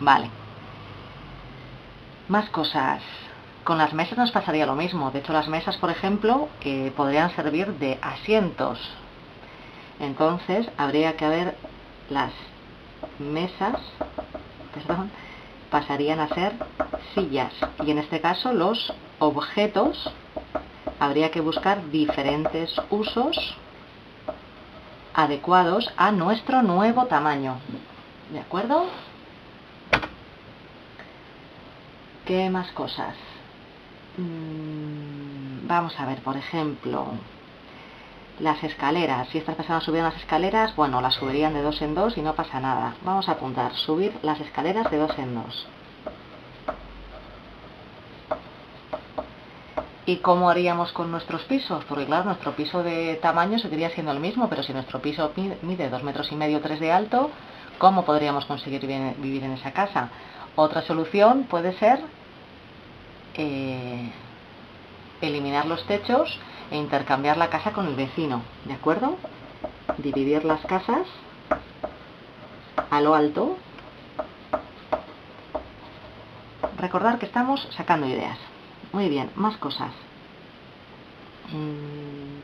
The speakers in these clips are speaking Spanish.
Vale. Más cosas. Con las mesas nos pasaría lo mismo. De hecho, las mesas, por ejemplo, eh, podrían servir de asientos. Entonces, habría que ver las mesas, perdón, pasarían a ser sillas. Y en este caso, los objetos, habría que buscar diferentes usos adecuados a nuestro nuevo tamaño. ¿De acuerdo? ¿Qué más cosas? Mm, vamos a ver, por ejemplo, las escaleras. Si estas personas subieran las escaleras, bueno, las subirían de dos en dos y no pasa nada. Vamos a apuntar, subir las escaleras de dos en dos. ¿Y cómo haríamos con nuestros pisos? Porque claro, nuestro piso de tamaño seguiría siendo el mismo, pero si nuestro piso mide dos metros y medio, tres de alto, ¿cómo podríamos conseguir vivir en esa casa? Otra solución puede ser eh, eliminar los techos e intercambiar la casa con el vecino, ¿de acuerdo? Dividir las casas a lo alto. Recordar que estamos sacando ideas. Muy bien, más cosas. Mm,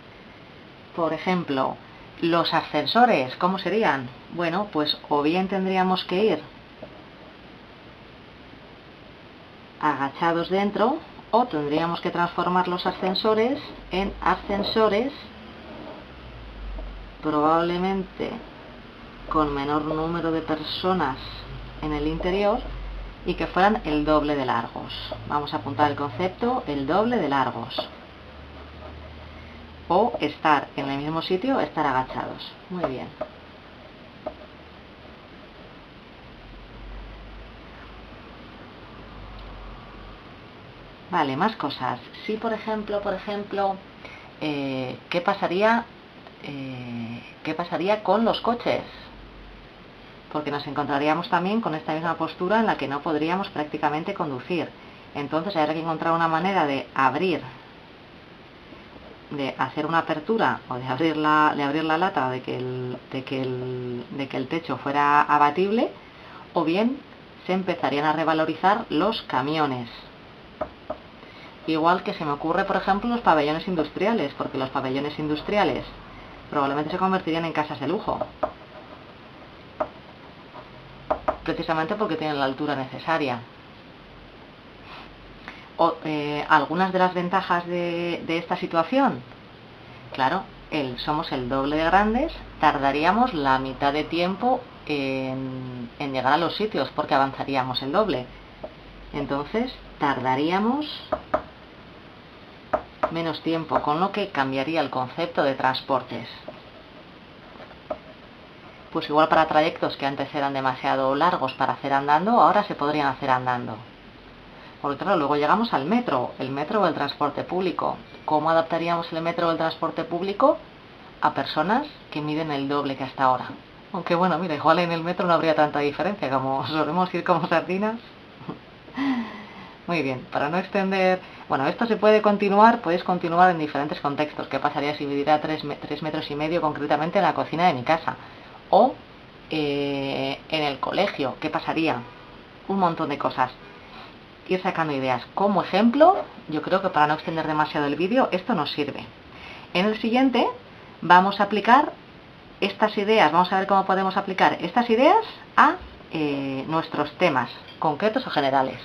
por ejemplo, los ascensores, ¿cómo serían? Bueno, pues o bien tendríamos que ir agachados dentro o tendríamos que transformar los ascensores en ascensores probablemente con menor número de personas en el interior y que fueran el doble de largos. Vamos a apuntar el concepto el doble de largos. O estar en el mismo sitio, estar agachados. Muy bien. Vale, más cosas. Si, por ejemplo, por ejemplo, eh, ¿qué pasaría, eh, ¿qué pasaría con los coches? Porque nos encontraríamos también con esta misma postura en la que no podríamos prácticamente conducir. Entonces habría que encontrar una manera de abrir, de hacer una apertura o de abrir la, de abrir la lata de que, el, de, que el, de que el techo fuera abatible, o bien se empezarían a revalorizar los camiones. Igual que se me ocurre, por ejemplo, los pabellones industriales, porque los pabellones industriales probablemente se convertirían en casas de lujo. Precisamente porque tienen la altura necesaria. O, eh, algunas de las ventajas de, esta situación. Claro, somos el doble de grandes, tardaríamos la mitad de tiempo en llegar a los sitios porque avanzaríamos el doble. Entonces, tardaríamos menos tiempo, con lo que cambiaría el concepto de transportes. Pues igual para trayectos que antes eran demasiado largos para hacer andando, ahora se podrían hacer andando. Por otro lado, luego llegamos al metro, el metro o el transporte público. ¿Cómo adaptaríamos el metro o el transporte público a personas que miden el doble que hasta ahora? Aunque bueno, mira, igual en el metro no habría tanta diferencia, como solemos ir como sardinas. Muy bien, para no extender... Bueno, esto se puede continuar, puedes continuar en diferentes contextos. ¿Qué pasaría si viviera 3, metros y medio concretamente en la cocina de mi casa? O eh, en el colegio, ¿qué pasaría? Un montón de cosas. Ir sacando ideas. Como ejemplo, yo creo que para no extender demasiado el vídeo, esto nos sirve. En el siguiente vamos a aplicar estas ideas, vamos a ver cómo podemos aplicar estas ideas a eh, nuestros temas concretos o generales.